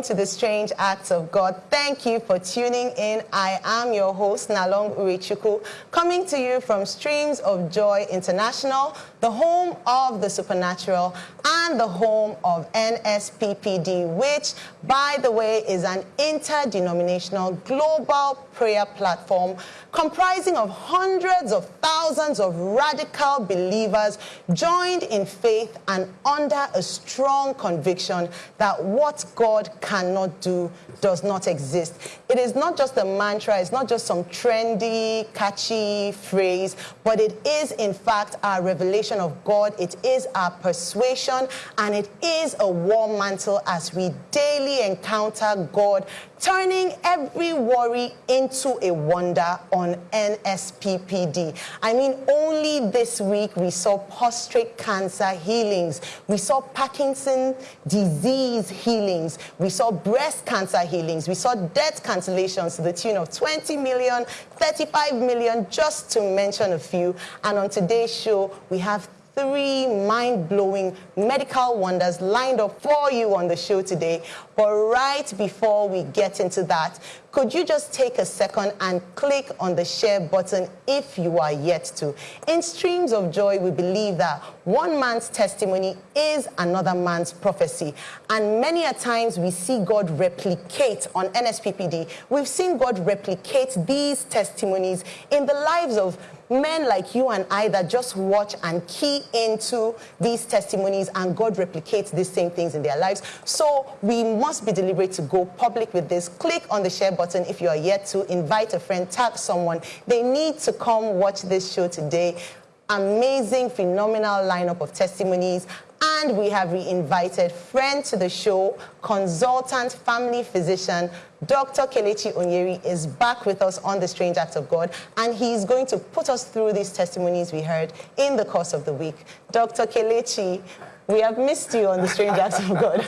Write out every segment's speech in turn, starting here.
welcome to the Strange Acts of God. Thank you for tuning in. I am your host, Nalong Urichuku, coming to you from Streams of Joy International, the home of the supernatural and the home of NSPPD, which, by the way, is an interdenominational global prayer platform comprising of hundreds of thousands of radical believers joined in faith and under a strong conviction that what God cannot do does not exist. It is not just a mantra, it's not just some trendy, catchy phrase, but it is in fact our revelation of God. It is our persuasion and it is a warm mantle as we daily encounter God turning every worry into a wonder on NSPPD. I mean, only this week we saw prostate cancer healings, we saw Parkinson disease healings, we saw breast cancer healings, we saw death cancellations to the tune of 20 million, 35 million, just to mention a few. And on today's show, we have three mind-blowing medical wonders lined up for you on the show today. But right before we get into that, could you just take a second and click on the share button if you are yet to? In Streams of Joy, we believe that one man's testimony is another man's prophecy. And many a times we see God replicate on NSPPD. We've seen God replicate these testimonies in the lives of men like you and I that just watch and key into these testimonies and God replicates these same things in their lives. So we must be deliberate to go public with this. Click on the share button if you are yet to. Invite a friend, tag someone. They need to come watch this show today. Amazing, phenomenal lineup of testimonies and we have re-invited friend to the show, consultant family physician, Dr. Kelechi Onyeri is back with us on the Strange Act of God, and he's going to put us through these testimonies we heard in the course of the week. Dr. Kelechi, we have missed you on the Strange Acts of God.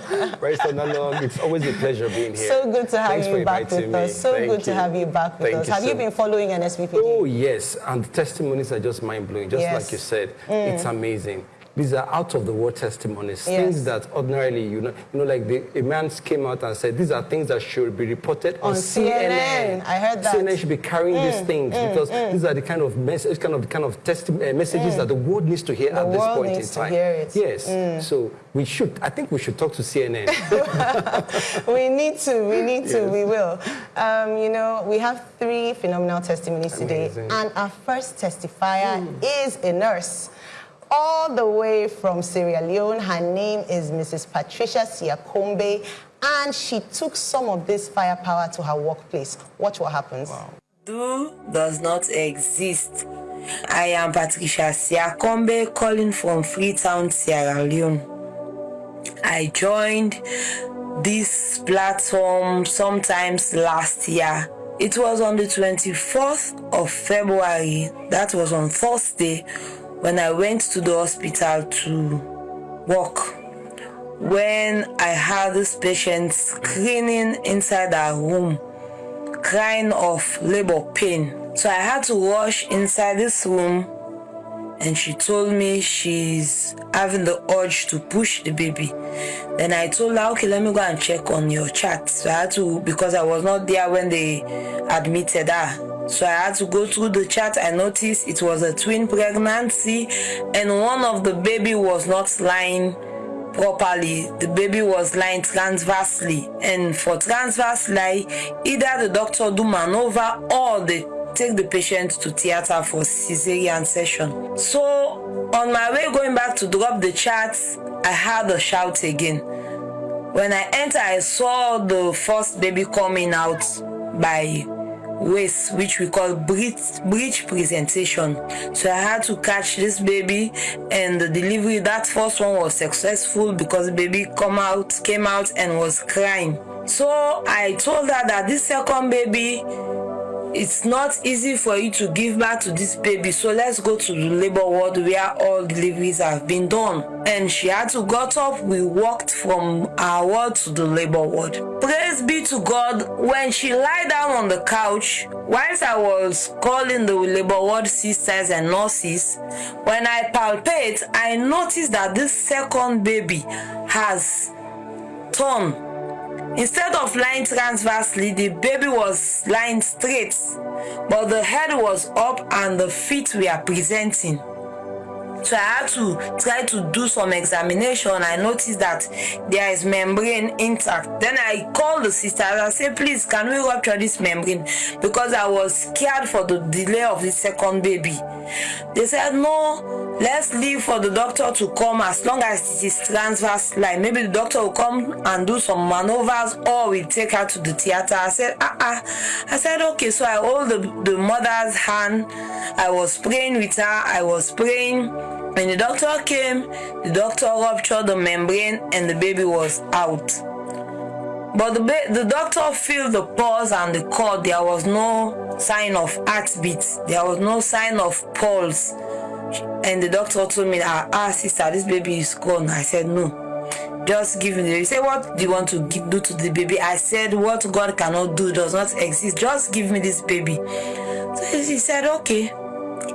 Barrister Nalong, it's always a pleasure being here. So good to have Thanks you back with me. us. So Thank good you. to have you back with Thank us. you have so you been following NSPPD? Oh, yes. And the testimonies are just mind-blowing, just Yes. like you said. Mm. It's amazing. These are out-of-the-world testimonies, Yes. things that ordinarily, you know, you know, like the, a man came out and said, these are things that should be reported on, On CNN. I heard that. CNN should be carrying these Mm, things mm, because mm. these are the kind of message, kind of, kind of uh, messages Mm. that the world needs to hear The at this world point in time. Yes. Mm. So we should, I think we should talk to CNN. we need to, we need to, Yes. we will. Um, you know, we have three phenomenal testimonies today, and our first testifier is a nurse. All the way from Sierra Leone, her name is Mrs. Patricia Siakombe, and she took some of this firepower to her workplace. Watch what happens. Do does not exist. I am Patricia Siakombe calling from Freetown, Sierra Leone. I joined this platform sometimes last year. It was on the 24th of February, that was on Thursday, when I went to the hospital to work. When I had this patient screaming inside her room, crying of labor pain. So I had to rush inside this room and she told me she's having the urge to push the baby. Then I told her, okay, let me go and check on your chart. So I had to, because I was not there when they admitted her. So I had to go through the chart. I noticed it was a twin pregnancy and one of the baby was not lying properly. The baby was lying transversely. And for transverse lie, either the doctor do maneuver or they take the patient to theater for cesarean section. So on my way going back to drop the charts, I heard a shout again. When I enter, I saw the first baby coming out by waist, which we call breech, breech presentation. So I had to catch this baby, and the delivery. That first one was successful because baby come out, came out, and was crying. So I told her that this second baby it's not easy for you to give birth to this baby. So let's go to the labor ward where all deliveries have been done. And she had to got up. We walked from our ward to the labor ward praise be to god. When she lie down on the couch whilst i was calling the labor ward sisters and nurses when i palpate i noticed that this second baby has torn Instead of lying transversely, the baby was lying straight, but the head was up and the feet were presenting. So I had to try to do some examination. I noticed that there is membrane intact. Then I called the sister and I said, please, can we rupture this membrane? Because I was scared for the delay of the second baby. They said, no, let's leave for the doctor to come as long as it is transverse line. Maybe the doctor will come and do some maneuvers or we take her to the theater. I said, ah, ah. I said, okay. So I hold the, the mother's hand. I was praying with her. I was praying. When the doctor came, the doctor ruptured the membrane and the baby was out. But the, the doctor filled the pulse and the cord. There was no sign of heartbeat. There was no sign of pulse. And the doctor told me, ah, ah sister, this baby is gone. I said, no. Just give me the He said, what do you want to do to the baby? I said, what God cannot do does not exist. Just give me this baby. So he said, okay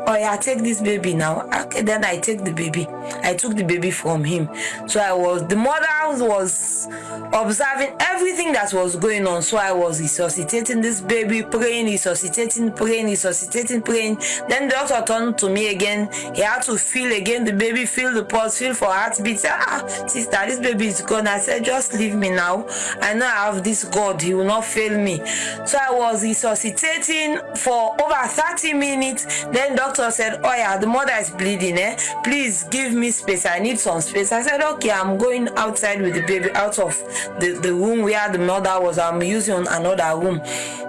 oh yeah take this baby now. Okay then i take the baby. I took the baby from him. So i was the mother was observing everything that was going on. So i was resuscitating this baby praying resuscitating praying resuscitating praying. Then the doctor turned to me again. He had to feel again. The baby feel the pulse feel for heartbeat. Ah sister this baby is gone. I said just leave me now. I know i have this god. He will not fail me. So i was resuscitating for over 30 minutes. Then doctor said oh yeah the mother is bleeding eh? Please give me space. I need some space. I said okay i'm going outside with the baby out of the, the room where the mother was. I'm using another room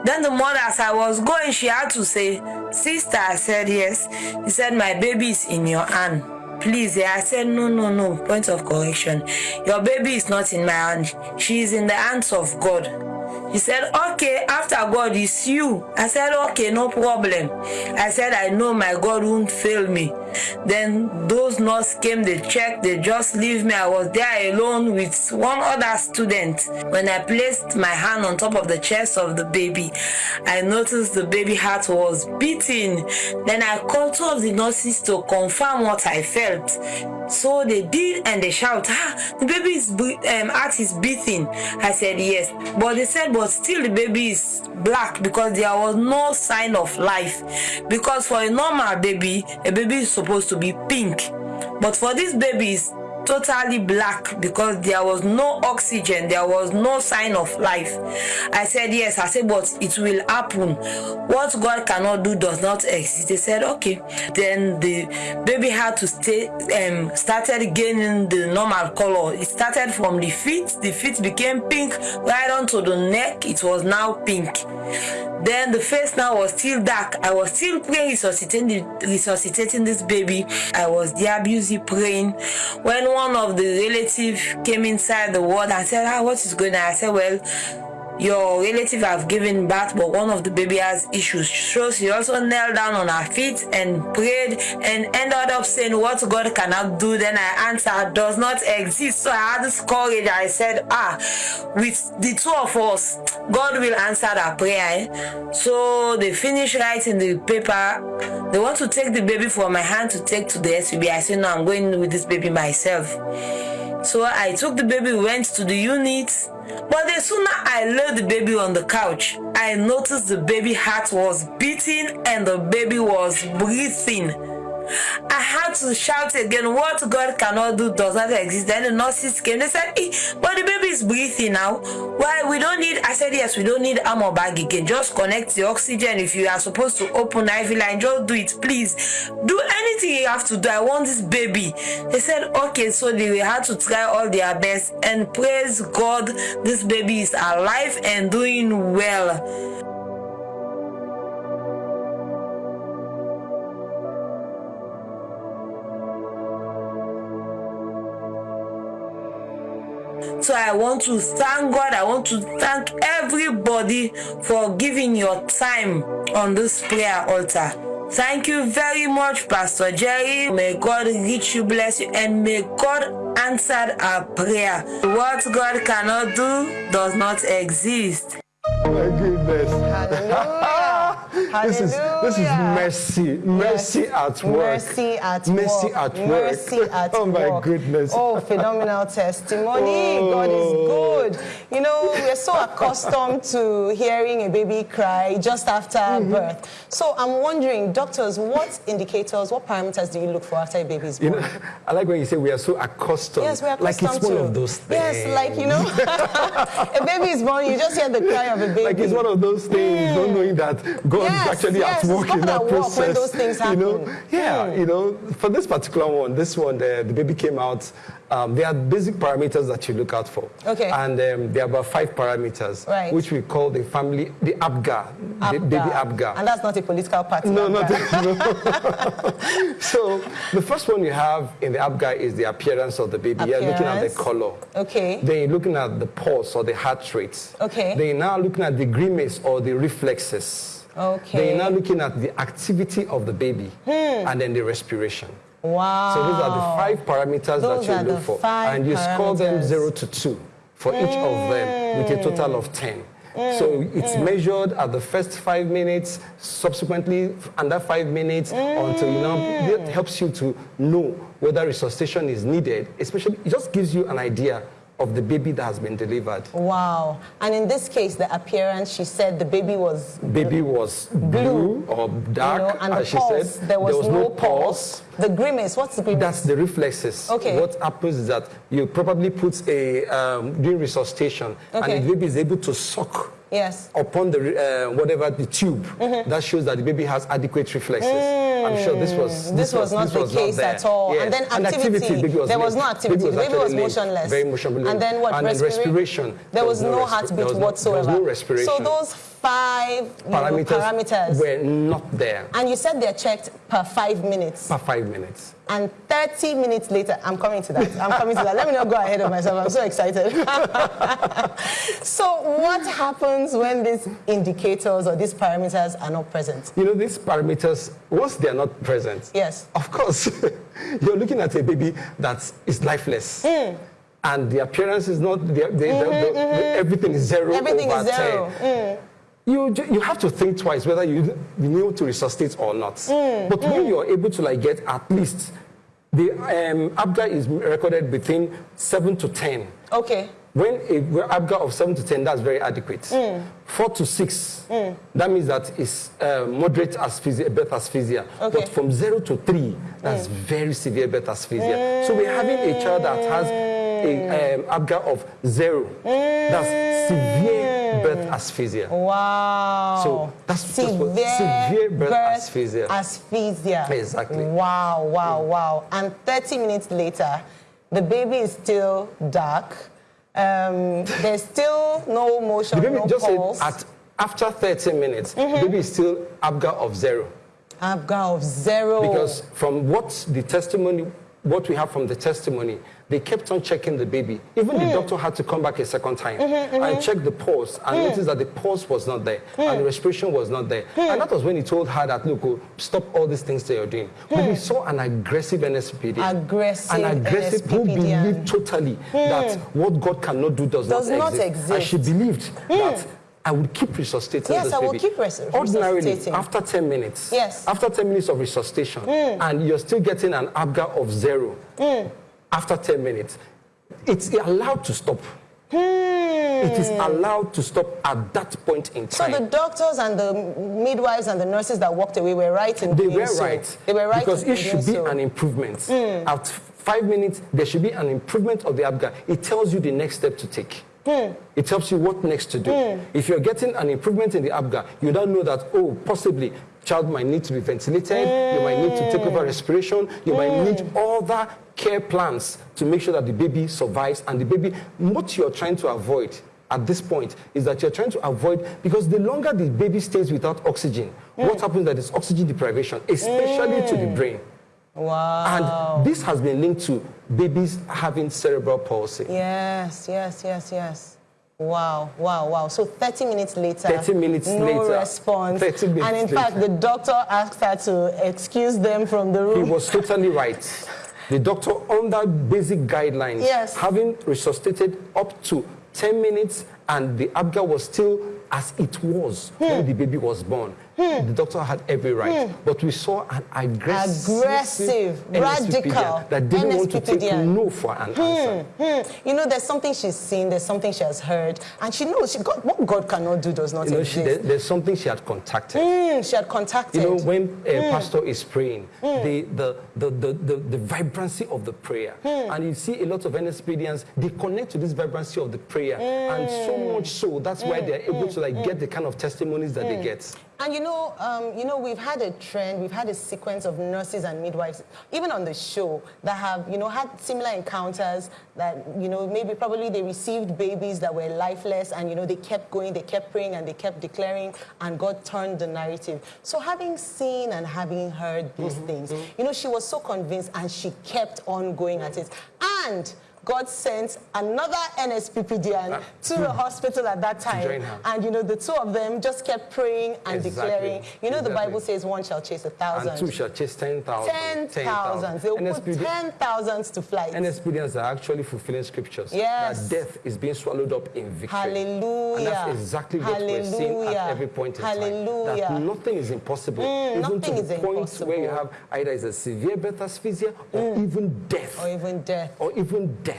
then the mother as i was going she had to say sister i said yes. He said my baby is in your hand. Please yeah i said no no no. Point of correction. Your baby is not in my hand. She is in the hands of god he said, okay, after God is you. I said, okay, no problem. I said, I know my God won't fail me. Then those nurses came, they checked, they just leave me. I was there alone with one other student. When I placed my hand on top of the chest of the baby, I noticed the baby heart was beating. Then I called two of the nurses to confirm what I felt. So they did and they shout, ah, the baby's um, heart is beating. I said, yes. But they said, but still the baby is black because there was no sign of life. Because for a normal baby, a baby is supposed to be pink. But for these baby, it's totally black because there was no oxygen there was no sign of life. I said yes. I said but it will happen. What god cannot do does not exist. They said okay. Then the baby had to stay um started gaining the normal color. It started from the feet. The feet became pink right onto the neck. It was now pink. Then the face now was still dark. I was still praying resuscitating resuscitating this baby. I was there busy praying. When one of the relatives came inside the ward and said, ah, what is going on? I said, well, your relative have given birth but one of the baby has issues. So she also knelt down on her feet and prayed and ended up saying what god cannot do. Then i answered does not exist. So i had this courage. I said ah with the two of us god will answer that prayer eh? so they finished writing the paper they want to take the baby from my hand to take to the SUB. I said no i'm going with this baby myself so I took the baby, went to the unit. But the sooner I laid the baby on the couch, I noticed the baby heart was beating and the baby was breathing. I had to shout again, what God cannot do does not exist. Then the nurses came, they said, hey, but the baby is breathing now. Why? We don't need, I said, yes, we don't need armor bag again. Just connect the oxygen. If you are supposed to open IV line, just do it, please. Do anything you have to do. I want this baby. They said, okay, so they had to try all their best and praise God, this baby is alive and doing well. So I want to thank God. I want to thank everybody for giving your time on this prayer altar. Thank you very much, Pastor Jerry. May God reach you, bless you, and may God answer our prayer. What God cannot do does not exist. My goodness. Hallelujah. this is this is mercy, mercy Yes. at work, Mercy at mercy work. at work. Mercy at oh my work. goodness. Oh, phenomenal testimony. Oh. God is good. You know, we're so accustomed to hearing a baby cry just after Mm-hmm. birth. So I'm wondering, doctors, what indicators, what parameters do you look for after a baby is You know, I like when you say we are so accustomed. Yes, we're like accustomed it's one to. of those things. Yes, like you know, a baby is born, you just hear the cry of a baby. Like it's one of those things, not knowing that God Yes, is actually yes, at work it's in that at work when those things happen. You know, yeah, you know, for this particular one, this one, the, the baby came out. Um, there are basic parameters that you look out for. Okay. And um, there are about five parameters, Right. which we call the family, the Apgar, the baby Apgar. And that's not a political party. No, Apgar. not no. so the first one you have in the Apgar is the appearance of the baby. You're looking at the color. Okay. Then you're looking at the pulse or the heart rate. Okay. Then you're now looking at the grimace or the reflexes. Okay. Then you're now looking at the activity of the baby and then the respiration. Wow. So those are the five parameters Those that you look for. and you score them zero to two for each of them with a total of 10. So it's measured at the first five minutes, subsequently under five minutes until you know it helps you to know whether resuscitation is needed. Especially, it just gives you an idea of the baby that has been delivered. Wow. And in this case, the appearance, she said the baby was Baby was blue, or you dark, know, and as the she pulse, said. there was, no, pulse. pulse. The grimace, what's the grimace? That's the reflexes. Okay. What happens is that you probably put a um, during resuscitation, Okay. and the baby is able to suck yes. upon the uh, whatever the tube. Mm-hmm. That shows that the baby has adequate reflexes. I'm sure this was Mm. This was not the case there. at all. Yes. And then activity, baby was there was no activity. The baby was actually limp, motionless. Very motionless. And then what? And then Respira- respiration. There was, no, respi- heartbeat there was no- whatsoever. There was no respiration. So those five parameters, parameters. were not there and you said they're checked per five minutes. Per five minutes. And 30 minutes later, I'm coming to that. I'm coming to that. Let me not go ahead of myself. I'm so excited. so, what happens when these indicators or these parameters are not present? You know, these parameters, once they are not present, Yes. of course, you're looking at a baby that is lifeless. Hmm. And the appearance is not, the, the, the, the- mm-hmm, the- mm-hmm. everything is zero Everything over is zero. 10. Hmm. You, you have to think twice whether you, you need to resuscitate or not. Hmm, But when you're able to like get at least, the um, ABGA is recorded between 7 to 10. Okay. When a ABGA of 7 to 10, that's very adequate. Mm. 4 to 6, that means that it's uh, moderate asphyxia, birth asphyxia. Okay. But from 0 to 3, that's very severe birth asphyxia. So we're having a child that has a um, ABGA of 0. That's severe birth asphyxia. Wow. So that's- that's what- severe birth asphyxia. asphyxia. Exactly. Wow, wow, wow. And 30 minutes later, the baby is still dark. Um, there's still no motion, The baby no just said pulse. at, after 30 minutes, Mm-hmm. the baby is still ABGA of 0. ABGA of zero. Because from what the testimony, what we have from the testimony, they kept on checking the baby. Even Hmm. the doctor had to come back a second time Mm-hmm, and check the pulse and notice that the pulse was not there Hmm. and the respiration was not there. And that was when he told her that, look, oh, stop all these things that you're doing. But we saw an aggressive NSPPD. Hmm. Aggressive An aggressive who believed totally that what God cannot do does, Hmm. Does not exist. And she believed that I would keep resuscitating Yes, this I will baby. keep res- Ordinarily, resuscitating. after 10 minutes, Yes. after 10 minutes of resuscitation, and you're still getting an Apgar of zero after 10 minutes, it's allowed to stop. Hmm. It is allowed to stop at that point in time. So the doctors and the midwives and the nurses that walked away were right in they were so. right. They were right because it should be so. an improvement. Hmm. At five minutes, there should be an improvement of the Apgar. It tells you the next step to take. Hmm. It tells you what next to do. If you're getting an improvement in the Apgar, you don't know that, oh, possibly child might need to be ventilated, you might need to take over respiration, you might mm. need other care plans to make sure that the baby survives and the baby, what you're trying to avoid at this point is that you're trying to avoid because the longer the baby stays without oxygen, mm. what happens that is oxygen deprivation, especially to the mm. brain. Wow. And this has been linked to babies having cerebral palsy. Yes, yes, yes, yes. Wow, wow, wow. So 30 minutes later, 30 minutes no later, response. 30 minutes and in fact, later. the doctor asked her to excuse them from the He room. was totally right. The doctor, under basic guidelines, Yes. having resuscitated up to 10 minutes and the ABGA was still as it was when the baby was born. Hmm. The doctor had every right, hmm. but we saw an aggressive, Aggressive, radical that didn't want to take no for an hmm, answer. Hmm. You know, there's something she's seen, there's something she has heard, and she knows she God, what God cannot do does not You know, she, exist. there- there's something she had contacted. Hmm, she had contacted. You know, when a pastor is praying, the, the, the, the, the, the vibrancy of the prayer, and you see a lot of NSPPDians, they connect to this vibrancy of the prayer, and so much so, that's why they're able to like get the kind of testimonies that they get. And you know, um, you know, we've had a trend, we've had a sequence of nurses and midwives, even on the show, that have, you know, had similar encounters that, you know, maybe probably they received babies that were lifeless and, you know, they kept going, they kept praying and they kept declaring and God turned the narrative. So having seen and having heard these things, you know, she was so convinced and she kept on going at it. And God sent another NSPPDian to the hospital at that time. And, you know, the two of them just kept praying and Exactly. declaring. You know, the Bible says one shall chase a thousand. And two shall chase 10,000. Ten thousands. They will put ten thousands to flight. NSPPDians are actually fulfilling scriptures. Yes. That death is being swallowed up in victory. Hallelujah. And that's exactly what we're seeing Hallelujah. at every point in Hallelujah. time. That nothing is impossible. Mm, even nothing to is the point where you have either is a severe birth asphyxia or even death. or even death. Or even death.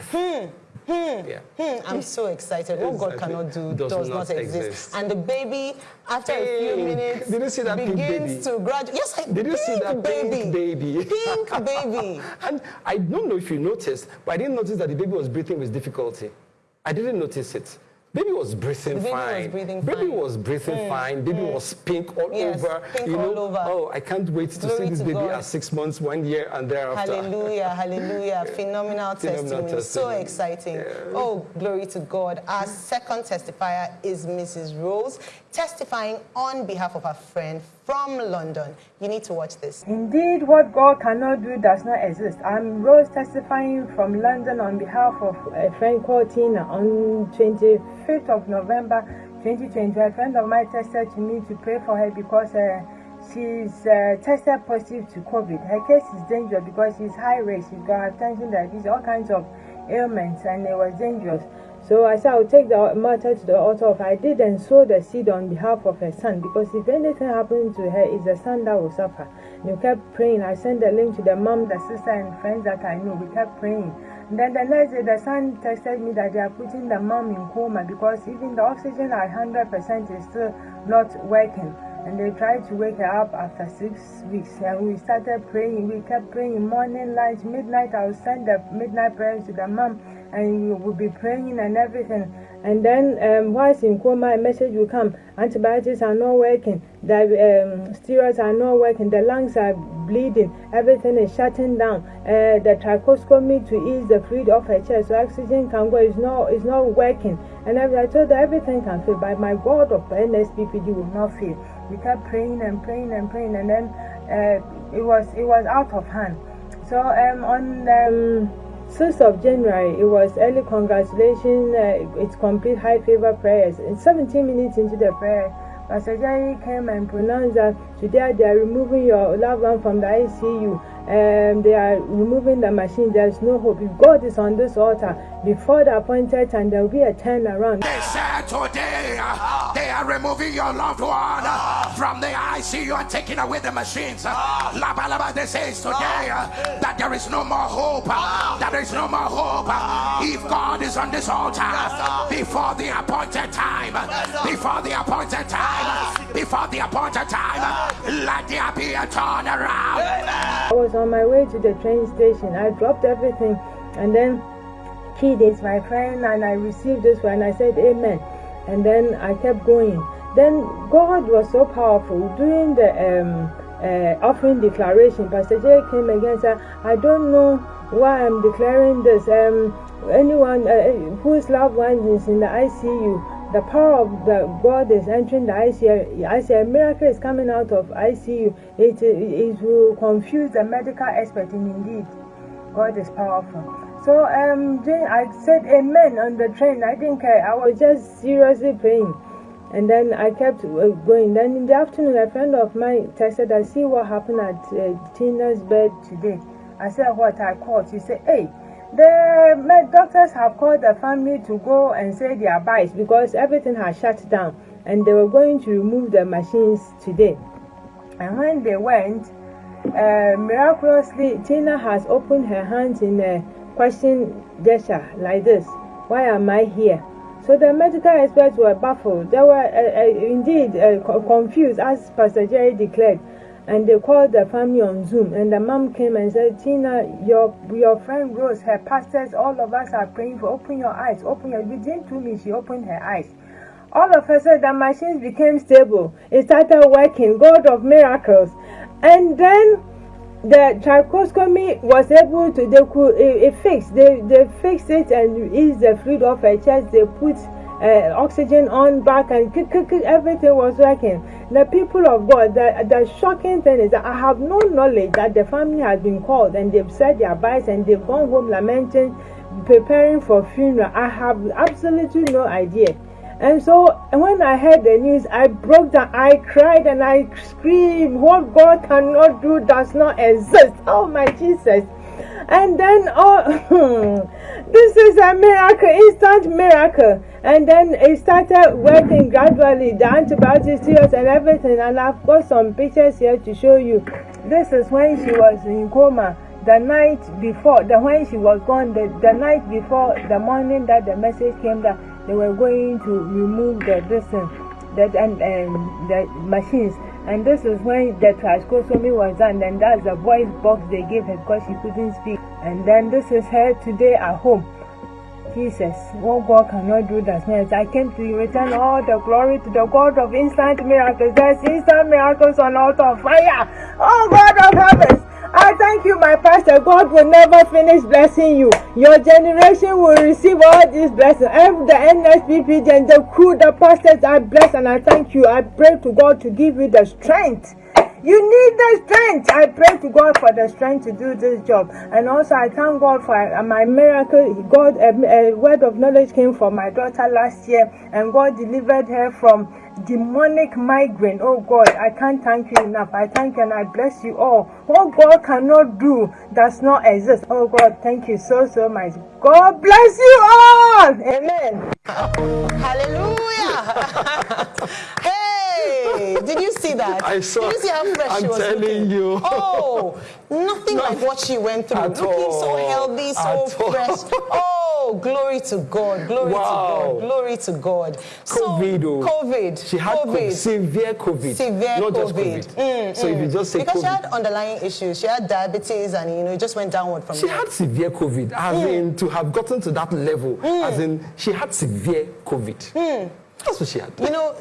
Yeah. Hmm, I'm so excited. What God cannot do Does does, not not exist. exist. And the baby, after a few minutes, Did you see that pink begins to graduate. Yes, I Did you see that baby. pink baby? Pink baby. And I don't know if you noticed, but I didn't notice that the baby was breathing with difficulty. I didn't notice it. Baby was breathing baby was fine. breathing baby fine. Mm, was breathing fine. Baby was pink all Yes, over. pink you know, all over. Oh, I can't wait to Glory see this to baby God. at six months, one year, and thereafter. Hallelujah, hallelujah. Phenomenal, Phenomenal testimony. So testimony. exciting. Oh, glory to God. Our second testifier is Mrs. Rose, testifying on behalf of her friend from London. You need to watch this. Indeed, what God cannot do does not exist. I'm Rose testifying from London on behalf of a friend called Tina on 25th of November 2020. A friend of mine tested to me to pray for her because uh, she's uh, tested positive to COVID. Her case is dangerous because she's high risk. She's got hypertension, diabetes, all kinds of ailments, and it was dangerous. So I said, I'll take the matter to the altar of I did and sow the seed on behalf of her son because if anything happened to her, it's the son that will suffer. And we kept praying. I sent the link to the mom, the sister, and friends that I know. We kept praying. And then the next day, the son texted me that they are putting the mom in coma because even the oxygen at 100% is still not working. And they tried to wake her up after six weeks. And we started praying. We kept praying morning, lunch, midnight. I would send the midnight prayers to the mom and we'll be praying and everything. And then, um, whilst in coma, a message will come antibiotics are not working, the um, steroids are not working, the lungs are bleeding, everything is shutting down. Uh, the tracheostomy to ease the fluid off her chest so oxygen can go, is not, is not working. And I told her everything can fail, but my God of NSPPD will not fail. We kept praying and praying and praying, and then uh, it was it was out of hand. So um, on um, 6th of January, it was early congratulations. Uh, it's complete high favor prayers. And 17 minutes into the prayer, Pastor Jerry came and pronounced that today they are removing your loved one from the ICU. Um, they are removing the machine. There is no hope. If God is on this altar, before the appointed time, there will be a turnaround. They said today uh, they are removing your loved one uh, from the ICU and taking away the machines. Uh, Laba Laba, they says today uh, that there is no more hope. Uh, that there is no more hope. Uh, if God is on this altar before the appointed time, uh, before the appointed time, before the appointed time, let there be a turnaround. On my way to the train station. I dropped everything and then kid is my friend and I received this one. I said amen. And then I kept going. Then God was so powerful. During the um, uh, offering declaration, Pastor Jay came again and said, I don't know why I'm declaring this. Um, anyone uh, whose loved one is in the ICU, the power of the God is entering the ICU. ICU. Miracle is coming out of ICU. It, it will confuse the medical expert in indeed. God is powerful. So um, Jane, I said amen on the train. I didn't care. I was just seriously praying. And then I kept uh, going. Then in the afternoon, a friend of mine texted, I see what happened at uh, Tina's bed today. I said, What I called. She said, Hey, the med- doctors have called the family to go and say their byes because everything has shut down. and they were going to remove the machines today. And when they went, uh, miraculously, Tina has opened her hands in a question gesture like this Why am I here? So the medical experts were baffled. They were uh, uh, indeed uh, confused, as Pastor Jerry declared. And they called the family on Zoom. And the mom came and said, Tina, your your friend Rose, her pastors, all of us are praying for. Open your eyes. Open your. Within two minutes, she opened her eyes. All of a sudden, the machines became stable. It started working. God of miracles. And then the tracheostomy was able to they could it, it fixed they they fixed it and eased the fluid off her chest they put uh, oxygen on back and everything was working the people of god the, the shocking thing is that i have no knowledge that the family has been called and they've said their byes and they've gone home lamenting preparing for funeral i have absolutely no idea and so when I heard the news, I broke down, I cried and I screamed, What God cannot do does not exist. Oh my Jesus. And then, oh, this is a miracle, instant miracle. And then it started working gradually, the antibiotics, and everything. And I've got some pictures here to show you. This is when she was in coma the night before, the when she was gone, the, the night before the morning that the message came that they were going to remove the distance uh, that and, and the machines and this is when the tracheostomy was done and that's the voice box they gave her because she couldn't speak and then this is her today at home Jesus, what God cannot do does not. I came to return all the glory to the God of instant miracles. There's instant miracles on altar of fire. Oh God of heavens, I thank you, my pastor. God will never finish blessing you. Your generation will receive all these blessings. Every the NSPP and the crew, the pastors are blessed, and I thank you. I pray to God to give you the strength. You need the strength. I pray to God for the strength to do this job. And also, I thank God for uh, my miracle. God, a, a word of knowledge came for my daughter last year, and God delivered her from demonic migraine. Oh God, I can't thank you enough. I thank you and I bless you all. What God cannot do does not exist. Oh God, thank you so, so much. God bless you all. Amen. Hallelujah. hey, did you see that? I saw. Did you see how fresh I'm she was telling looking? you. Oh, nothing like what she went through. Looking so healthy, so At all. fresh. Oh, glory to God. Glory Wow. to God. Glory to God. COVID, So, oh. COVID. She had COVID. COVID. severe COVID. Severe not COVID. just COVID. Mm, so if you just say because she had underlying issues. She had diabetes and, you know, it just went downward from She there. had severe COVID, as Mm. in to have gotten to that level, as in she had severe COVID. Mm. That's what she had. You know,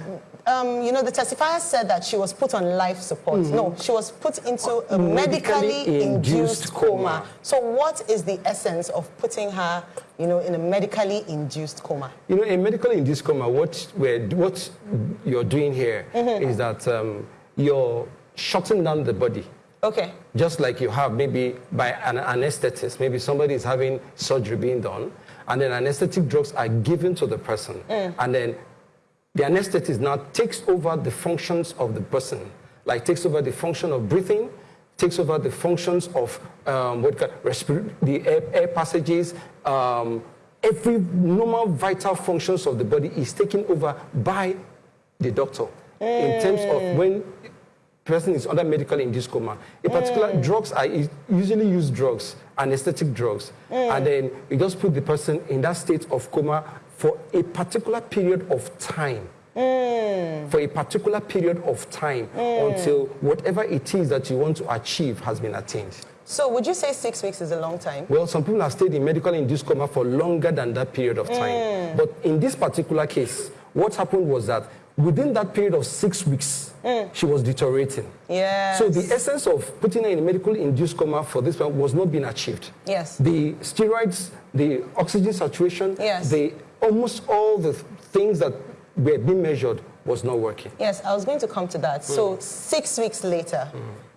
um, you know, the testifier said that she was put on life support. No, she was put into a medically, Medically induced, induced coma. coma. So, what is the essence of putting her, you know, in a medically induced coma? You know, in medically induced coma, what we're, what you're doing here is Mm-hmm. that um, you're shutting down the body. Okay. Just like you have maybe by an anesthetist, maybe somebody is having surgery being done, and then anesthetic drugs are given to the person, Mm. and then the anesthetist now takes over the functions of the person, like takes over the function of breathing, takes over the functions of um, what the air, air passages. Um, every normal vital functions of the body is taken over by the doctor. In terms of when person is under medical induced coma. In particular, drugs are usually use drugs, anesthetic drugs, and then you just put the person in that state of coma for a particular period of time. Mm. For a particular period of time mm. until whatever it is that you want to achieve has been attained. So, would you say six weeks is a long time? Well, some people have stayed in medical induced coma for longer than that period of time. Mm. But in this particular case, what happened was that within that period of six weeks, she was deteriorating. Yes. So the essence of putting her in a medical induced coma for this one was not being achieved. Yes. The steroids, the oxygen saturation, Yes. the almost all the things that were being measured was not working. Yes, I was going to come to that. Mm. So six weeks later,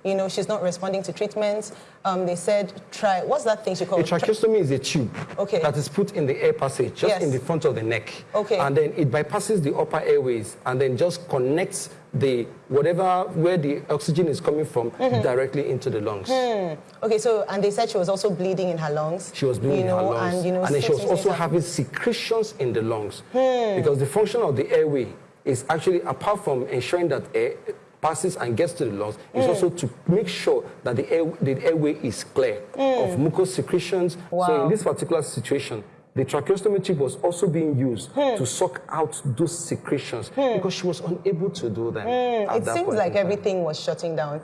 you know, she's not responding to treatment. Um, they said, try, what's that thing she A called? Tra- tracheostomy is a tube Okay. that is put in the air passage, just Yes. in the front of the neck. Okay. And then it bypasses the upper airways and then just connects the whatever where the oxygen is coming from Mm-hmm. directly into the lungs. Okay, so, and they said she was also bleeding in her lungs. She was bleeding you know, in her lungs. And, you know, then she was also having secretions in the lungs. Hmm. Because the function of the airway is actually, apart from ensuring that air passes and gets to the lungs, is also to make sure that the, air, the airway is clear of mucous secretions. So in this particular situation, the tracheostomy tube was also being used hmm. to suck out those secretions hmm. because she was unable to do them. Hmm. at It that seems like everything was shutting down.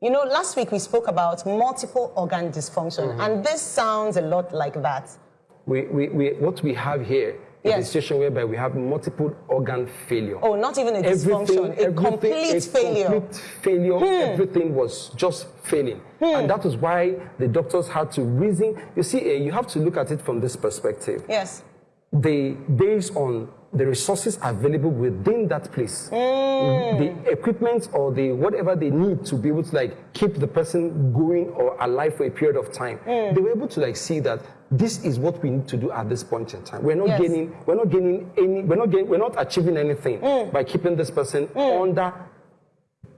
You know, last week we spoke about multiple organ dysfunction, Mm-hmm. and this sounds a lot like that. We, we, we, what we have here Yes. a situation whereby we have multiple organ failure. Oh, not even a dysfunction, a complete a failure. complete failure. Everything was just failing. And that was why the doctors had to reason. You see, eh, you have to look at it from this perspective. Yes. They, based on the resources available within that place, mm. the equipment or the whatever they need to be able to like keep the person going or alive for a period of time, mm. they were able to like see that this is what we need to do at this point in time. We're not Yes. gaining, we're not gaining any, we're not gain, we're not achieving anything mm. by keeping this person under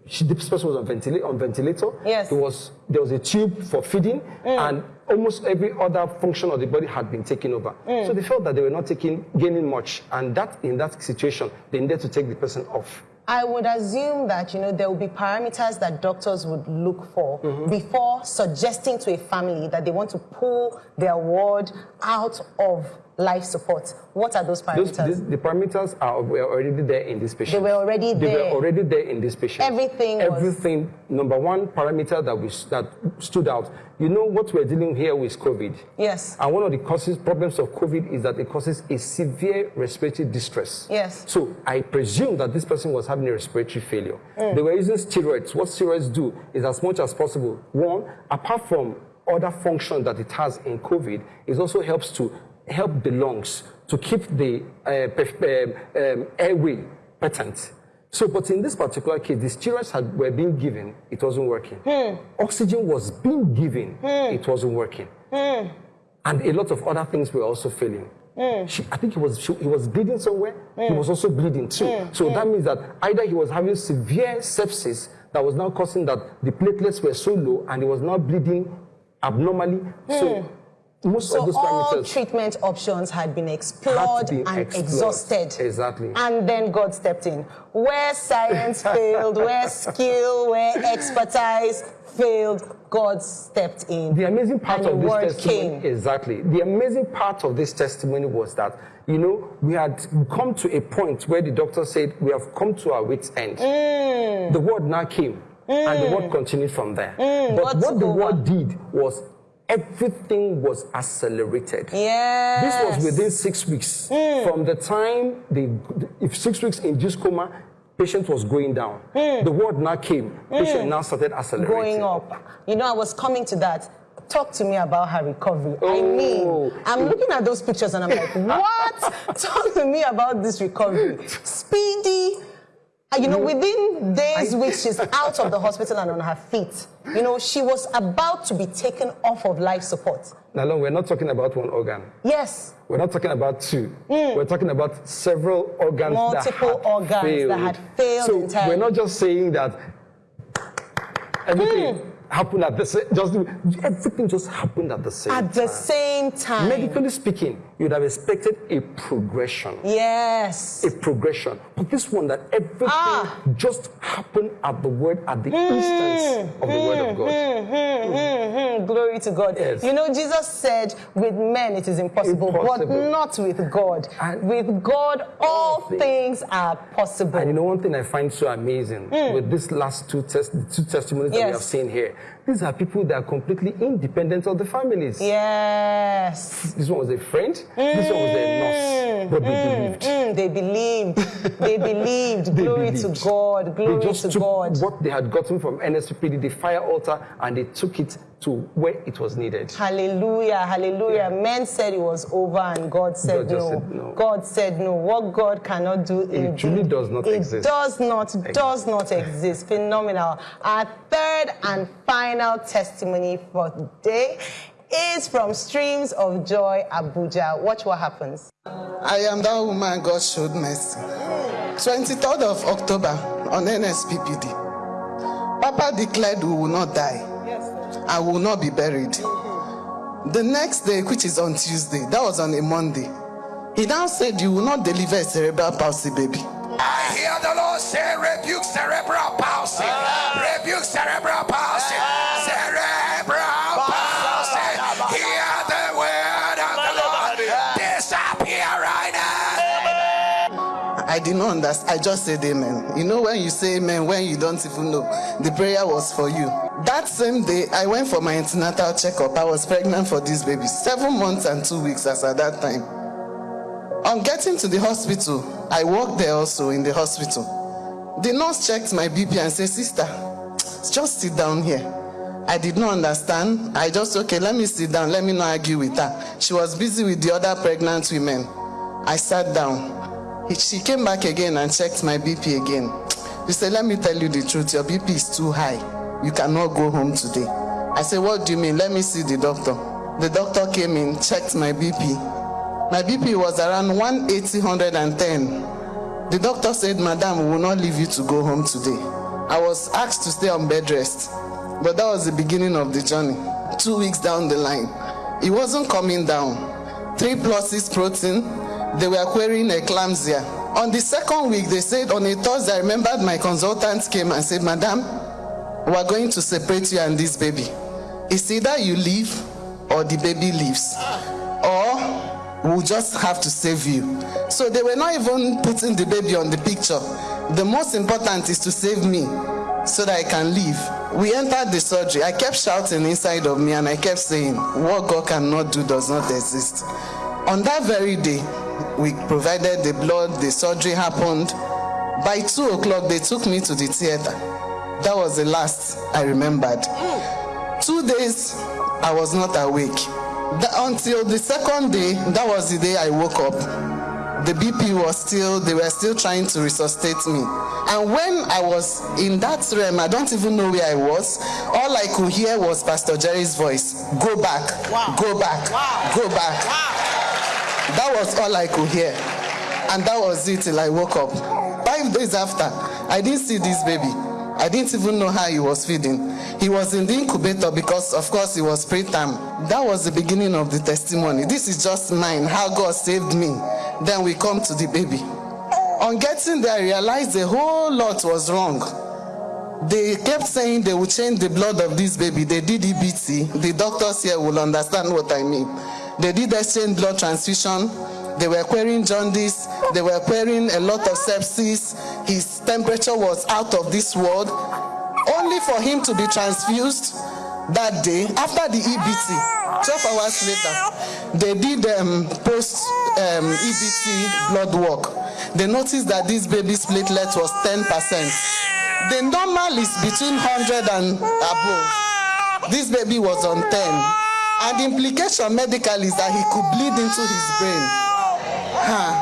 she, this person was on, ventila- on ventilator. Yes. It was, there was a tube for feeding, and almost every other function of the body had been taken over. So they felt that they were not taking, gaining much, and that in that situation, they needed to take the person off. I would assume that you know there will be parameters that doctors would look for Mm-hmm. before suggesting to a family that they want to pull their ward out of life support. What are those Those, parameters? these, the parameters are were already there in this patient. They were already They there. They were already there in this patient. Everything was- Everything. Number one parameter that we that stood out. You know what we're dealing here with COVID. yes. And one of the causes, problems of COVID is that it causes a severe respiratory distress. Yes. So I presume that this person was having a respiratory failure. Mm. They were using steroids. What steroids do is as much as possible, one, apart from other function that it has in COVID, it also helps to help the lungs to keep the uh, perf- um, um, airway patent. So, but in this particular case, the steroids had, were being given, it wasn't working. Hmm. Oxygen was being given, hmm. it wasn't working. Hmm. And a lot of other things were also failing. She, I think he was, she, he was bleeding somewhere. He was also bleeding too. So that means that either he was having severe sepsis that was now causing that the platelets were so low and he was now bleeding abnormally. So most So of those all treatment options had been explored been and explored. exhausted. Exactly. And then God stepped in. Where science failed, where skill, where expertise failed, God stepped in. The amazing part of this testimony, came. exactly. The amazing part of this testimony was that, you know, we had come to a point where the doctor said, we have come to our wits' end. Mm. The word now came, and the word continued from there. but Mm. God what the over. word did was everything was accelerated. Yes. This was within six weeks. Mm. From the time the if six weeks induced coma, patient was going down. The word now came. Patient now started accelerating. Mm. going up. You know, I was coming to that. Talk to me about her recovery. I Oh. mean, I'm looking at those pictures and I'm like, what? Talk to me about this recovery. Speedy. You know, within days, which she's out of the hospital and on her feet. You know, she was about to be taken off of life support. Now, look, we're not talking about one organ. Yes, We're not talking about two. We're talking about several organs Mm. Multiple that had organs that failed. had failed So entirely. we're not just saying that everything Mm. happened at the same. Just everything just happened at the same. at the time. same time. Medically speaking, you'd have expected a progression. Yes. A progression, but this one that everything Ah. just happened at the word at the instance of the word of God. Glory to God. Yes. You know, Jesus said, with men it is impossible, but not with God. And- with God, all things- things are possible. And you know one thing I find so amazing hmm. with these last two test, two testimonies that we. Have seen here. These are people that are completely independent of the families. yes. This one was a friend. This one was a nurse. But they believed. Mm, they believed. They believed. They Glory believed. to God. Glory they just to took God. what they had gotten from NSPPD, the fire altar, and they took it to where it was needed. Hallelujah, hallelujah. Men said it was over and God said, God no. said no. God said no. What God cannot do indeed, truly does not it exist. does not, does not exist. Phenomenal. Our third and final testimony for today is from Streams of Joy Abuja. Watch what happens. I am that woman God showed mercy. 23rd of October on NSPPD. Papa declared we will not die. I will not be buried. The next day, which is on Tuesday, that was on a Monday, he now said, You will not deliver a cerebral palsy baby. I hear the Lord say, rebuke cerebral palsy. Ah. Rebuke cerebral palsy. Cerebral I did not understand. I just said amen. You know when you say amen when you don't even know the prayer was for you. That same day, I went for my antenatal checkup. I was pregnant for this baby, seven months and two weeks as at that time. On getting to the hospital, I worked there also in the hospital. The nurse checked my BP and said, Sister, just sit down here. I did not understand. I just, okay, let me sit down. Let me not argue with her. She was busy with the other pregnant women. I sat down. She came back again and checked my BP again. She said, Let me tell you the truth. Your BP is too high. You cannot go home today. I said, What do you mean? Let me see the doctor. The doctor came in, checked my BP. My BP was around 180, 110. The doctor said, Madam, we will not leave you to go home today. I was asked to stay on bed rest, but that was the beginning of the journey. Two weeks down the line, it wasn't coming down. Three pluses protein, they were querying eclampsia. On the second week, they said on a Thursday, I remembered my consultant came and said, Madam, we are going to separate you and this baby. It's either you leave or the baby leaves. Or we'll just have to save you. So they were not even putting the baby on the picture. The most important is to save me so that I can leave. We entered the surgery. I kept shouting inside of me and I kept saying, What God cannot do does not exist. On that very day, we provided the blood, the surgery happened. By two o'clock, they took me to the theater. That was the last I remembered. Two days, I was not awake. The- until the second day, that was the day I woke up. The BP was still, they were still trying to resuscitate me. And when I was in that realm, I don't even know where I was. All I could hear was Pastor Jerry's voice go back, go back, go back. That was all I could hear. And that was it till I woke up. Five days after, I didn't see this baby. I didn't even know how he was feeding. He was in the incubator because, of course, he was preterm. That was the beginning of the testimony. This is just mine, how God saved me. Then we come to the baby. On getting there, I realized a whole lot was wrong. They kept saying they would change the blood of this baby. They did EBT. The doctors here will understand what I mean. They did exchange blood transfusion. They were querying jaundice. They were querying a lot of sepsis. His temperature was out of this world. Only for him to be transfused that day after the EBT. 12 hours later, they did um, post um, EBT blood work. They noticed that this baby's platelet was 10%. The normal is between 100 and above. This baby was on 10. And the implication medical is that he could bleed into his brain. Huh.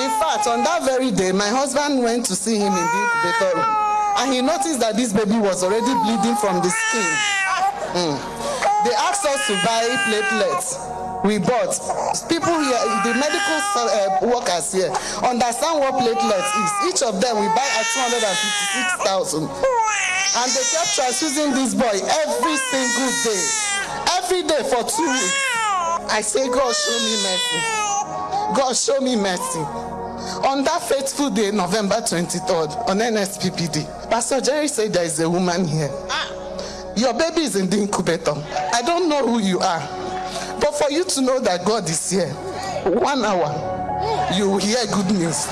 In fact, on that very day, my husband went to see him in the incubator room. And he noticed that this baby was already bleeding from the skin. Mm. They asked us to buy platelets. We bought. People here, the medical uh, workers here, understand what platelets is. Each of them we buy at 256,000. And they kept transfusing this boy every single day. Every day for two weeks. I say, God, show me mercy. God, show me mercy. On that fateful day, November 23rd, on NSPPD, Pastor Jerry said there is a woman here. Your baby is in the incubator. I don't know who you are. But for you to know that God is here, one hour, you will hear good news.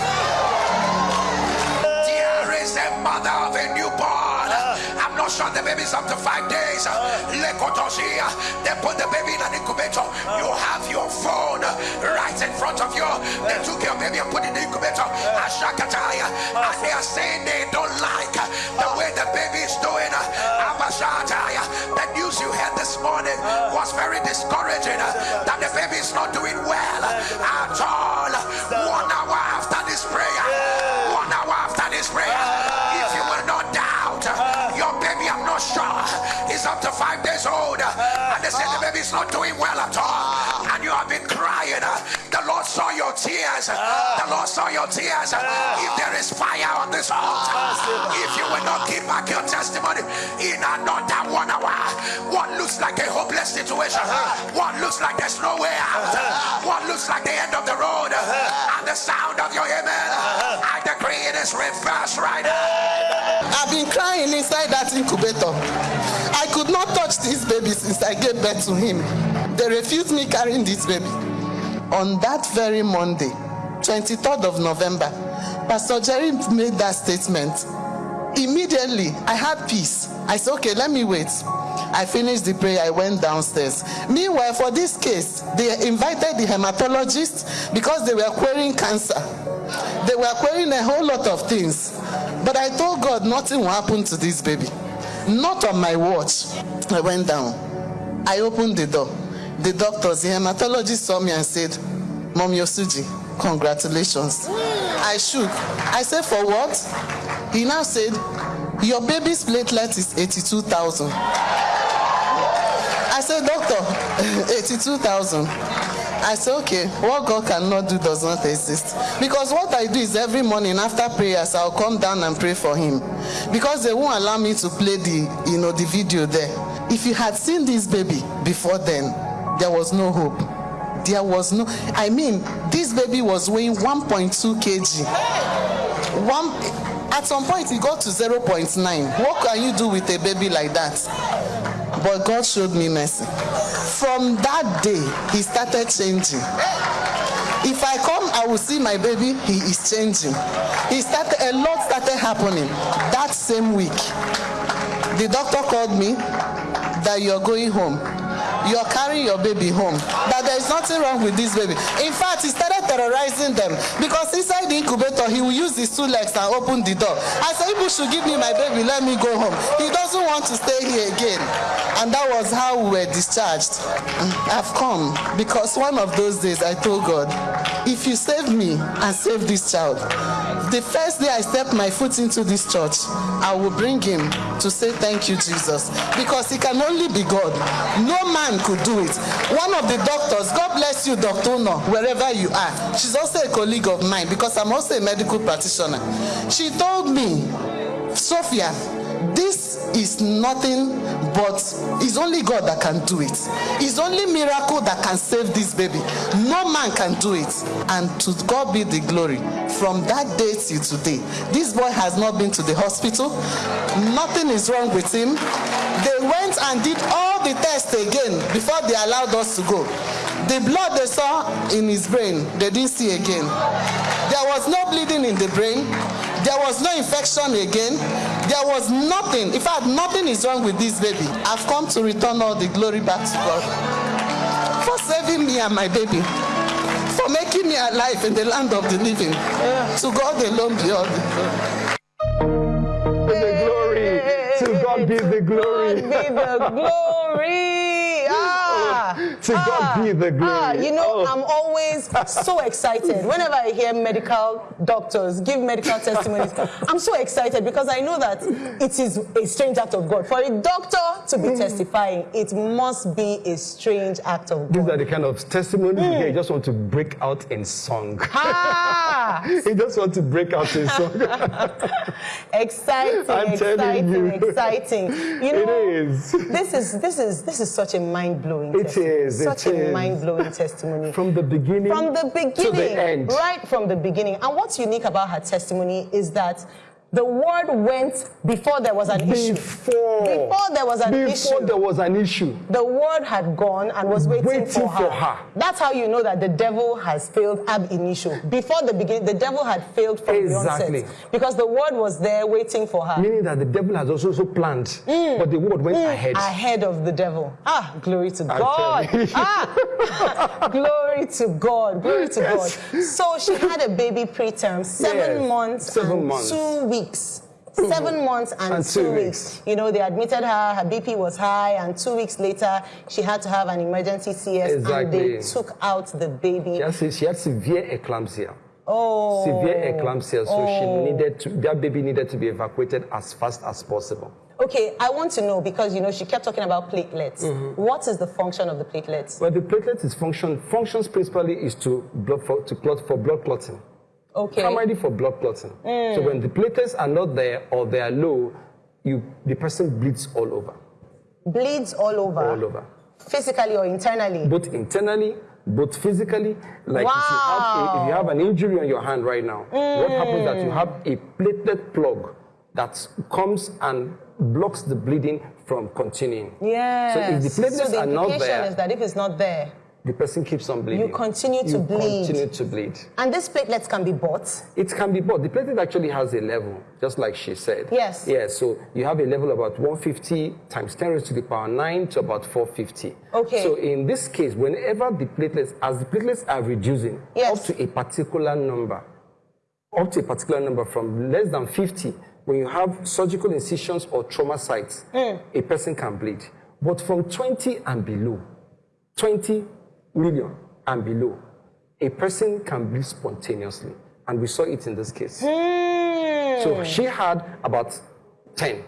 Sure the baby's up to five days. They put the baby in an incubator. You have your phone right in front of you. They took your baby and put it in the incubator. Ashakataya. And they are saying they don't like the way the baby is doing. Abashataya. The news you heard this morning was very discouraging. That the baby is not doing well at all. One days old. Uh, and they say the baby's not doing well at all. And you have been crying. Uh, the Lord saw your tears. Uh, the Lord saw your tears. If there is fire on this altar, if you will not give back your testimony in another one hour, what looks like a hopeless situation, what looks like there's no way out, what looks like the end of the road, and the sound of your amen, I decree it is reversed right now. I've been crying inside that incubator. I could not touch this baby since I gave birth to him. They refused me carrying this baby. On that very Monday, 23rd of November, Pastor Jerry made that statement. Immediately, I had peace. I said, okay, let me wait. I finished the prayer, I went downstairs. Meanwhile, for this case, they invited the hematologist because they were querying cancer. They were querying a whole lot of things. But I told God nothing will happen to this baby. Not on my watch. I went down. I opened the door. The doctors, the hematologist saw me and said, Mom Yosuji, congratulations. I shook. I said, for what? He now said, your baby's platelet is 82,000. I said, doctor, 82,000. I said, okay, what God cannot do does not exist. Because what I do is every morning after prayers, I'll come down and pray for him. Because they won't allow me to play the, you know, the video there. If you had seen this baby before then, there was no hope. There was no, I mean, this baby was weighing 1.2 kg. One, at some point, he got to 0.9. What can you do with a baby like that? But God showed me mercy. From that day, he started changing. If I come, I will see my baby, he is changing. He started, a lot started happening that same week. The doctor called me that you're going home you're carrying your baby home. That is nothing wrong with this baby. In fact, he started terrorizing them because inside the incubator, he will use his two legs and open the door. I said, people should give me my baby, let me go home. He doesn't want to stay here again. And that was how we were discharged. I've come because one of those days I told God, if you save me and save this child, the first day I step my foot into this church, I will bring him to say thank you, Jesus. Because he can only be God. No man could do it. One of the doctors, God bless you, Dr. No, wherever you are. She's also a colleague of mine because I'm also a medical practitioner. She told me, Sophia, this is nothing but it's only God that can do it. It's only miracle that can save this baby. No man can do it. And to God be the glory. From that day till today, this boy has not been to the hospital. Nothing is wrong with him. They went and did all the tests again before they allowed us to go. The blood they saw in his brain, they didn't see again. There was no bleeding in the brain. There was no infection again. There was nothing. In fact, nothing is wrong with this baby. I've come to return all the glory back to God for saving me and my baby, for making me alive in the land of the living. To God alone be all the glory. To God be the glory. God be the glory. Ah, To God be the glory. Ah, you know, Oh. I'm always so excited. Whenever I hear medical doctors give medical testimonies, I'm so excited because I know that it is a strange act of God. For a doctor to be testifying, it must be a strange act of God. These are the kind of testimonies you get. You just want to break out in song. Ah, you just want to break out in song. exciting, I'm telling exciting, you. exciting. You know, is. This is this is this is such a mind blowing. It is, it such a is. mind blowing testimony. From the beginning from the beginning to the end. right from the beginning and what's unique about her testimony is that the word went before there was an issue Before. before there was an Before issue there was an issue. the word had gone and was waiting, Waiting for, her. for her. That's how you know that the devil has failed ab initio. Before the beginning, the devil had failed from Exactly. the onset. Because the word was there waiting for her. Meaning that the devil has also, also planned, but the word went ahead. Ahead of the devil. Ah, glory to God. Ah, glory to God. Glory to God. So she had a baby preterm, seven Yes, months seven and months. two weeks. Seven months and, And two, two weeks. weeks. You know, they admitted her, her BP was high, and two weeks later, she had to have an emergency CS, and they took out the baby. She had, she had severe eclampsia. Oh. Severe eclampsia, so Oh. she needed to, that baby needed to be evacuated as fast as possible. Okay, I want to know because, you know, she kept talking about platelets. Mm-hmm. What is the function of the platelets? Well, the platelet is function functions principally is to blood for, to clot for blood clotting. Okay. Ready for blood clotting. So when the platelets are not there or they are low, you the person bleeds all over. Bleeds all over. All over. Physically or internally. Both internally, both physically. Like if, you have a, if you have an injury on your hand right now, what happens that you have a platelet plug that comes and blocks the bleeding from continuing. Yes. So if the platelets So the are not there, is that if it's not there, the person keeps on bleeding. You continue to You bleed. Continue to bleed. and these platelets can be bought. It can be bought. The platelet actually has a level, just like she said. Yes. Yeah, so you have a level about 150 times 10 raised to the power 9 to about 450. Okay. So in this case, whenever the platelets, as the platelets are reducing Yes. up to a particular number, up to a particular number from less than 50, when you have surgical incisions or trauma sites, Mm. a person can bleed. But from 20 and below, 20 million and below, a person can bleed spontaneously. And we saw it in this case. Hmm. So she had about 10.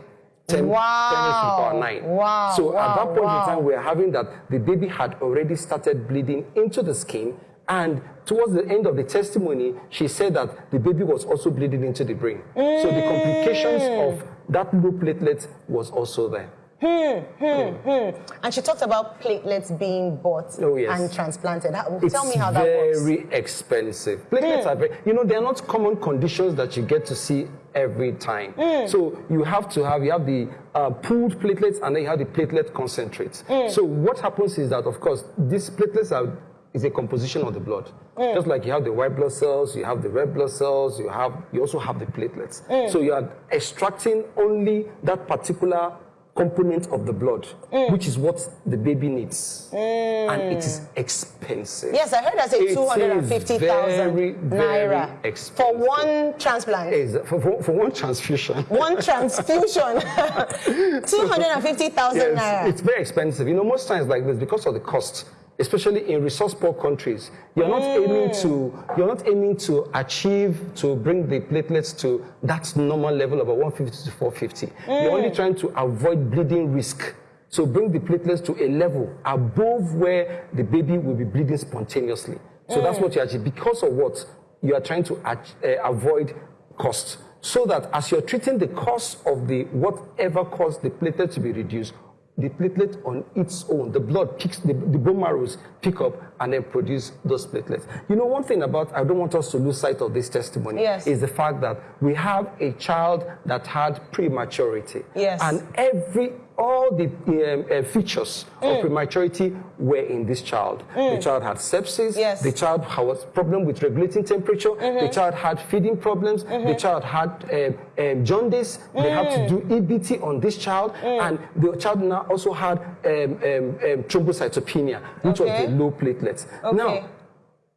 10, Wow. 10 raised the power 9. Wow, So at that point wow. in time, we are having that the baby had already started bleeding into the skin. And towards the end of the testimony, she said that the baby was also bleeding into the brain. So the complications Hmm. of that low platelet was also there. And she talked about platelets being bought Oh, yes. and transplanted. How, It's tell me how that works. Hmm. very expensive. Platelets are very, you know, they're not common conditions that you get to see every time. Hmm. So you have to have, you have the uh, pooled platelets and then you have the platelet concentrates. Hmm. So what happens is that, of course, these platelets are is a composition of the blood. Hmm. Just like you have the white blood cells, you have the red blood cells, you have, you also have the platelets. Hmm. So you are extracting only that particular component of the blood, Hmm. which is what the baby needs. And it is expensive. Yes, I heard I say 250,000 very, very naira for one transplant. Is for, for, for one transfusion. One transfusion, 250,000 Yes, naira. it's very expensive. You know, most times like this, because of the cost, especially in resource-poor countries, you're not Mm. aiming to you're not aiming to achieve to bring the platelets to that normal level of about 150 to 450. You're only Mm. trying to avoid bleeding risk. So bring the platelets to a level above where the baby will be bleeding spontaneously. So that's Mm. what you achieve because of what you are trying to uh, avoid cost. So that as you're treating the cost of the whatever caused the platelet to be reduced, the platelet on its own, the blood picks, the, the bone marrows pick up and then produce those platelets. You know, one thing about, I don't want us to lose sight of this testimony, Yes. is the fact that we have a child that had prematurity. Yes. And every, all the um, uh, features Mm. of prematurity were in this child. The child had sepsis. Yes. The child was problem with regulating temperature. Mm-hmm. The child had feeding problems. The child had um, um, jaundice. They had Mm. to do EBT on this child, and the child now also had um, um, um, thrombocytopenia, which Okay. was the low platelets. Okay. Now,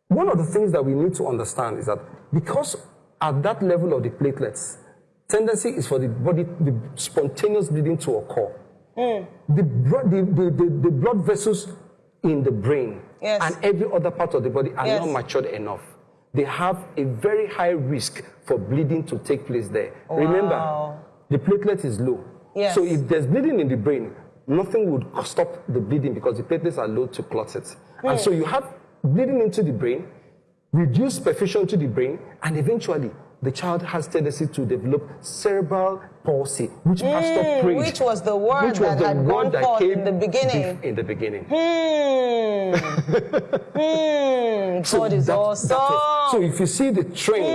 one of the things that we need to understand is that because at that level of the platelets, tendency is for the body, the spontaneous bleeding to occur. Mm. The, bro- the, the, the, the blood vessels in the brain Yes. and every other part of the body are Yes. not matured enough. They have a very high risk for bleeding to take place there. Remember, the platelet is low. Yes. So if there's bleeding in the brain, nothing would stop the bleeding because the platelets are low to clot it. And so mm. you have bleeding into the brain, reduced perfusion to the brain, and eventually the child has tendency to develop cerebral palsy, which Pastor prayed. Mm, which was the word which was that the had word that came in the beginning. In the beginning. Hmm. Hmm. God is that- awesome. that so if you see the trend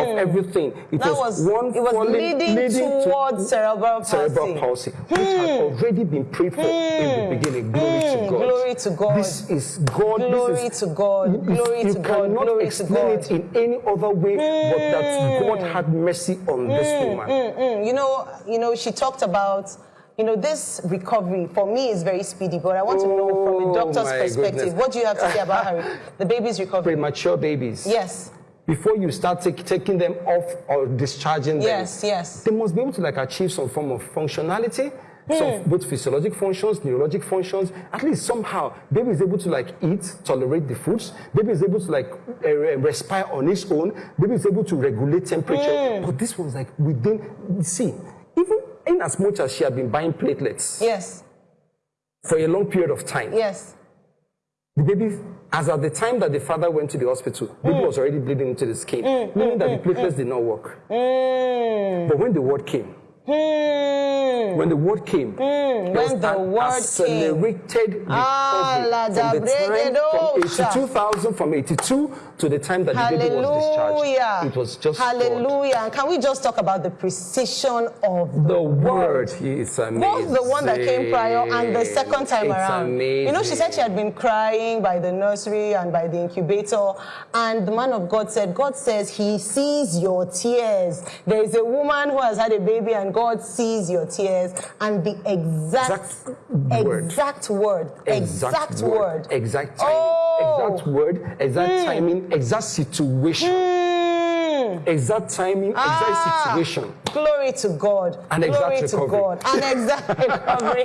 of everything, it that was, was, one it was falling- leading, to towards cerebral palsy. cerebral palsy, which had already been prayed for in the beginning. Glory to Mm, God. glory to God. This is God. Glory this is, to God. You- Glory you to God. cannot Glory to explain it in any other way but that God had mercy on this woman. Mm, you know, you know, she talked about, you know, this recovery for me is very speedy, but I want to know from a Oh, doctor's perspective, goodness. what do you have to say about her, the baby's recovery? Premature babies. Yes, Before you start take, taking them off or discharging them, yes, yes. they must be able to like achieve some form of functionality some hmm. both physiologic functions neurologic functions at least somehow baby is able to like eat tolerate the foods. Baby is able to like uh, respire on its own. Baby is able to regulate temperature. Hmm. But this one's like within see even in as much as she had been buying platelets Yes, for a long period of time yes. The baby, as at the time that the father went to the hospital, the baby hmm. was already bleeding into the skin, meaning that the platelets did not work. But when the word came, when the word came, was when the word accelerated recovery Ah, from the time from 82,000 from 82 to the time that the baby was discharged. Hallelujah. It was just God. Hallelujah. And can we just talk about the precision of the, The word is amazing. Both the one that came prior and the second time it's around. Amazing. You know, she said she had been crying by the nursery and by the incubator. And the man of God said, God says he sees your tears. There is a woman who has had a baby and God sees your tears. And the exact, Exact word. exact word, exact, word. Exact timing. Oh. Exact word. Exact timing. Exact situation. Mm. Exact timing. Ah. Exact situation. Glory to God. And Glory exact to recovery. God. And exact recovery.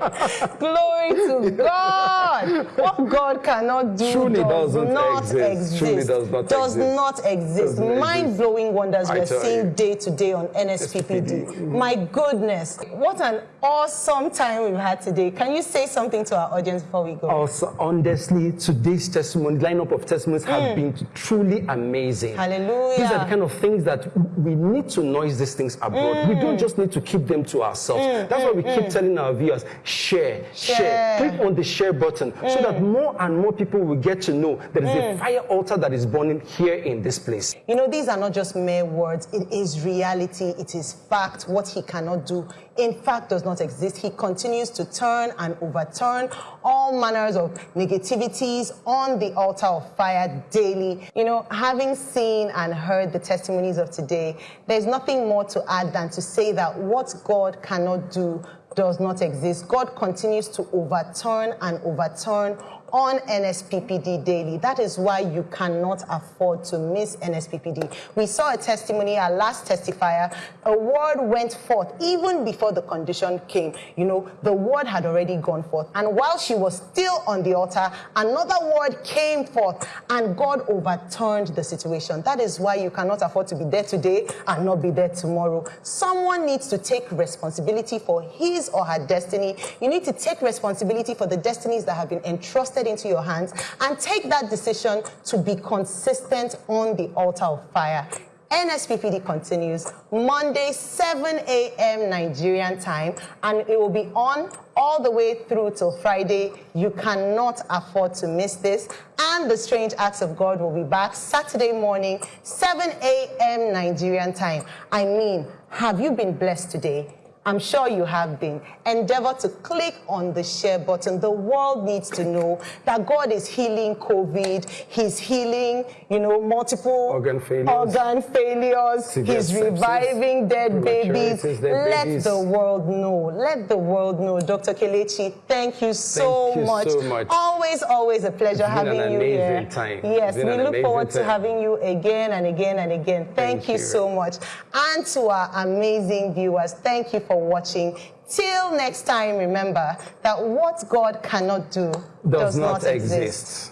Glory to God. What God cannot do Truly does doesn't not exist. exist. Truly does not Does exist. not exist. Mind blowing wonders I we're seeing you. day to day on NSPPD. SPPD. My goodness. What an awesome time we've had today. Can you say something to our audience before we go? Also, honestly, today's testimony, lineup of testimonies have been truly amazing. Mm. Hallelujah. These are the kind of things that we need to noise these things abroad. We don't just need to keep them to ourselves. That's why we keep telling our viewers, share, share, Mm. Share. Mm. Click on the share button so that more and more people will get to know there is a fire altar that is burning here in this place. You know, these are not just mere words. It is reality. It is fact. What he cannot do, in fact, does not exist. He continues to turn and overturn all manners of negativities on the altar of fire daily. You know, having seen and heard the testimonies of today, there's nothing more to add than to say that what God cannot do does not exist. God continues to overturn and overturn on NSPPD daily. That is why you cannot afford to miss NSPPD. We saw a testimony, our last testifier, a word went forth even before the condition came. You know, the word had already gone forth. And while she was still on the altar, another word came forth and God overturned the situation. That is why you cannot afford to be there today and not be there tomorrow. Someone needs to take responsibility for his or her destiny. You need to take responsibility for the destinies that have been entrusted into your hands and take that decision to be consistent on the altar of fire. NSPPD continues Monday, 7 a.m. Nigerian time, and it will be on all the way through till Friday. You cannot afford to miss this. And the Strange Acts of God will be back Saturday morning, 7 a.m. Nigerian time. I mean, have you been blessed today? I'm sure you have been. Endeavor to click on the share button. The world needs to know that God is healing COVID. He's healing, you know, multiple Organ failures. organ failures. He's sepsis. reviving dead babies. Dead Let babies. the world know. Let the world know. Dr. Kelechi, thank you so Thank you much. so much. Always, always a pleasure having an you here. time. Yes, we look forward to having you again and again and again. Thank, Thank you you. so much. And to our amazing viewers, thank you for watching. Till next time, remember that what God cannot do Does not exist.